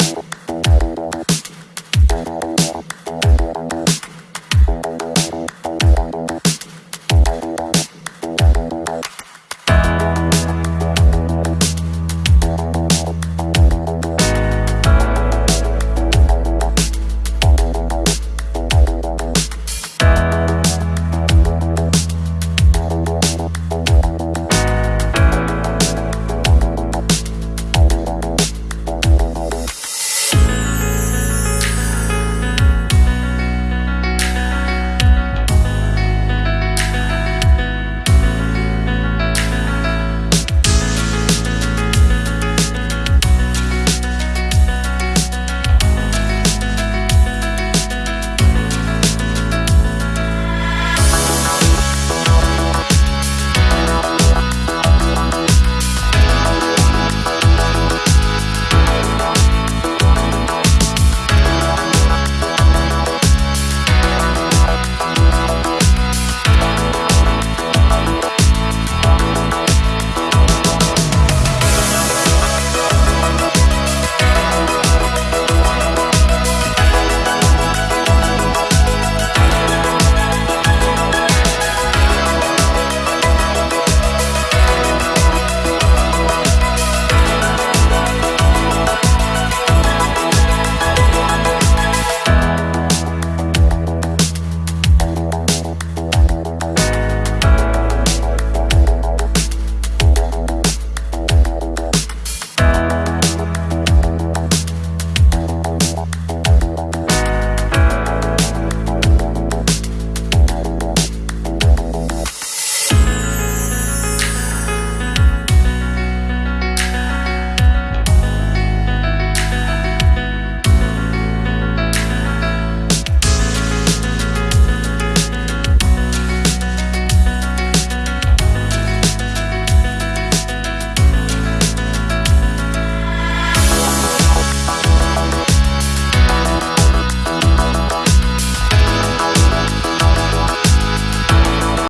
you.